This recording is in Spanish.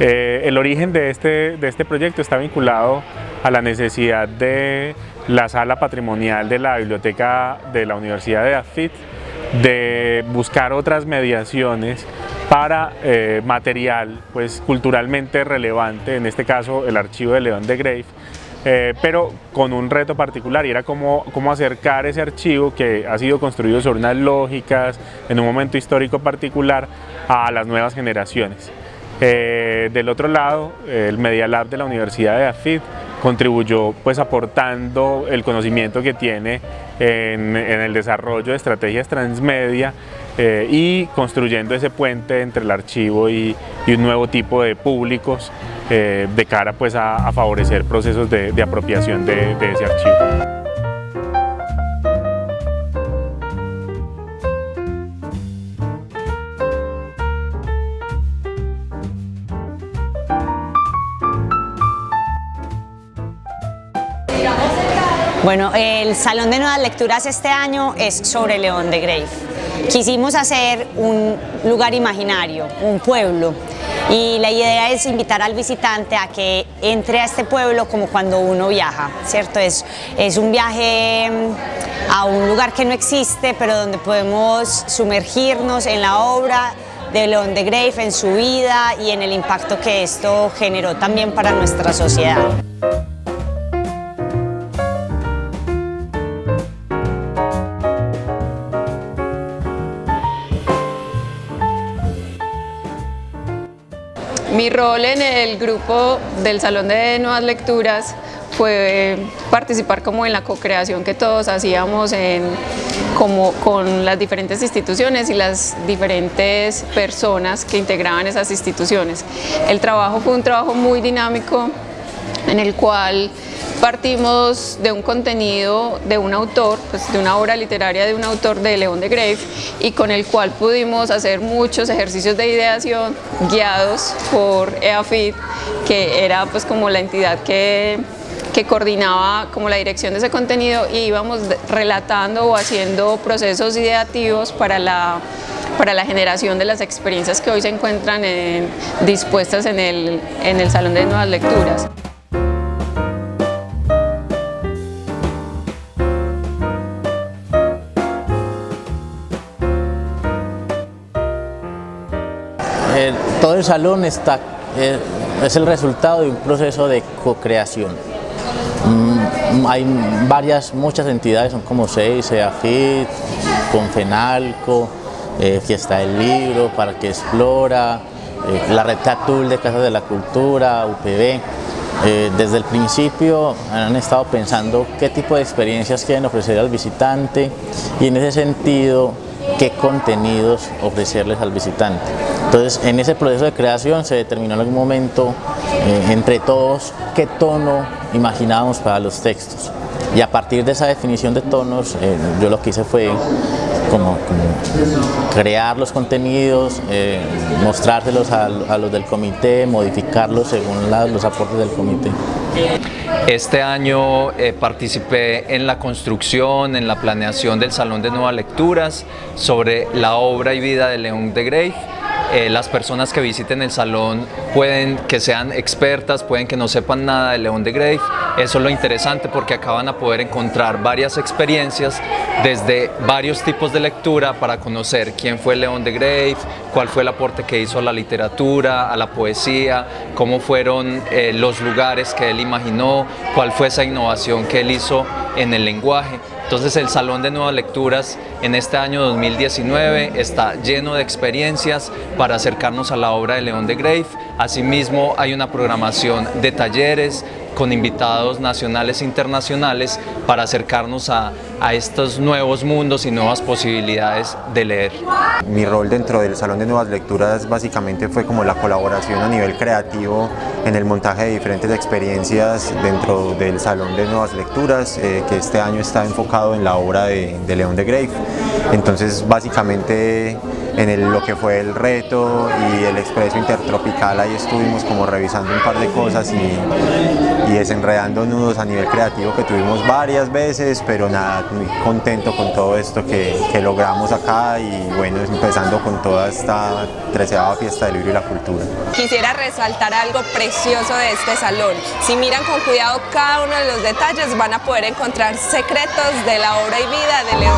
Eh, el origen de este, de este proyecto está vinculado a la necesidad de la sala patrimonial de la biblioteca de la Universidad de AFIT de buscar otras mediaciones para eh, material pues, culturalmente relevante, en este caso el archivo de León de Grave, eh, pero con un reto particular y era cómo, cómo acercar ese archivo que ha sido construido sobre unas lógicas en un momento histórico particular a las nuevas generaciones. Eh, del otro lado, el Media Lab de la Universidad de AFID contribuyó pues aportando el conocimiento que tiene en, el desarrollo de estrategias transmedia eh, y construyendo ese puente entre el archivo y, un nuevo tipo de públicos eh, de cara pues a, favorecer procesos de, apropiación de ese archivo. Bueno, el Salón de Nuevas Lecturas este año es sobre León de Grave. Quisimos hacer un lugar imaginario, un pueblo, y la idea es invitar al visitante a que entre a este pueblo como cuando uno viaja, ¿cierto? Es, es un viaje mm, a un lugar que no existe, pero donde podemos sumergirnos en la obra de León de Grave, en su vida y en el impacto que esto generó también para nuestra sociedad. Mi rol en el grupo del Salón de Nuevas Lecturas fue participar como en la co-creación que todos hacíamos como con las diferentes instituciones y las diferentes personas que integraban esas instituciones. El trabajo fue un trabajo muy dinámico en el cual Partimos de un contenido de un autor, pues de una obra literaria de un autor de León de Grave y con el cual pudimos hacer muchos ejercicios de ideación guiados por EAFID, que era pues como la entidad que, que coordinaba como la dirección de ese contenido y íbamos relatando o haciendo procesos ideativos para la para la generación de las experiencias que hoy se encuentran dispuestas en el, en el Salón de Nuevas Lecturas. Todo el salón está, eh, es el resultado de un proceso de co-creación. Mm, hay varias, muchas entidades, son como seis, EAFIT, Confenalco, eh, Fiesta del Libro, Parque Explora, eh, la Red Catul de Casas de la Cultura, UPB. desde el principio han estado pensando qué tipo de experiencias quieren ofrecer al visitante y en ese sentido qué contenidos ofrecerles al visitante. Entonces, en ese proceso de creación se determinó en algún momento eh, entre todos qué tono imaginábamos para los textos. Y a partir de esa definición de tonos, eh, yo lo que hice fue como, crear los contenidos, eh, mostrárselos a, los del comité, modificarlos según los aportes del comité. Este año participé en la construcción, en la planeación del Salón de Nuevas Lecturas sobre la obra y vida de León de Grey eh, las personas que visiten el salón pueden que sean expertas, pueden que no sepan nada de León de Grave. Eso es lo interesante porque acaban a poder encontrar varias experiencias desde varios tipos de lectura para conocer quién fue León de Grave, cuál fue el aporte que hizo a la literatura, a la poesía, cómo fueron eh, los lugares que él imaginó, cuál fue esa innovación que él hizo en el lenguaje. Entonces el Salón de Nuevas Lecturas en este año 2019 está lleno de experiencias para acercarnos a la obra de León de Grave. Asimismo hay una programación de talleres, con invitados nacionales e internacionales para acercarnos a, estos nuevos mundos y nuevas posibilidades de leer. Mi rol dentro del Salón de Nuevas Lecturas básicamente fue como la colaboración a nivel creativo en el montaje de diferentes experiencias dentro del Salón de Nuevas Lecturas, eh, que este año está enfocado en la obra de, de León de Grave. Entonces básicamente en lo que fue el reto y el expreso intertropical, ahí estuvimos como revisando un par de cosas y, y desenredando nudos a nivel creativo que tuvimos varias veces, pero nada, muy contento con todo esto que, que logramos acá y bueno, empezando con toda esta treceava fiesta del libro y la cultura. Quisiera resaltar algo precioso de este salón. Si miran con cuidado cada uno de los detalles van a poder encontrar secretos de la obra y vida de León.